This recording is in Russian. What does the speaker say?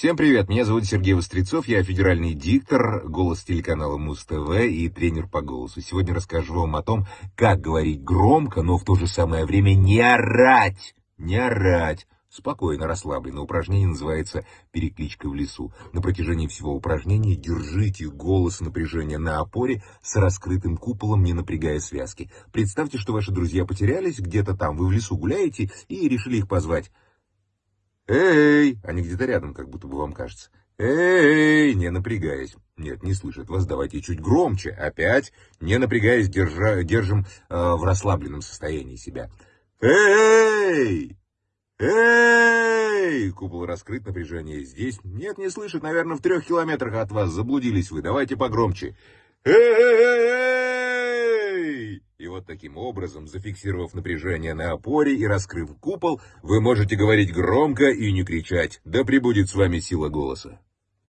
Всем привет, меня зовут Сергей Вострецов, я федеральный диктор, голос телеканала Муз-ТВ и тренер по голосу. Сегодня расскажу вам о том, как говорить громко, но в то же самое время не орать, не орать. Спокойно, расслабленно. Упражнение называется «Перекличка в лесу». На протяжении всего упражнения держите голос напряжения на опоре с раскрытым куполом, не напрягая связки. Представьте, что ваши друзья потерялись где-то там, вы в лесу гуляете и решили их позвать. «Эй!» Они где-то рядом, как будто бы вам кажется. «Эй!» Не напрягаясь. Нет, не слышат вас. Давайте чуть громче. Опять, не напрягаясь, держа, держим э, в расслабленном состоянии себя. «Эй! Эй!» Купол раскрыт, напряжение здесь. Нет, не слышит. Наверное, в трех километрах от вас. Заблудились вы. Давайте погромче. «Эй!» Вот таким образом, зафиксировав напряжение на опоре и раскрыв купол, вы можете говорить громко и не кричать. Да пребудет с вами сила голоса.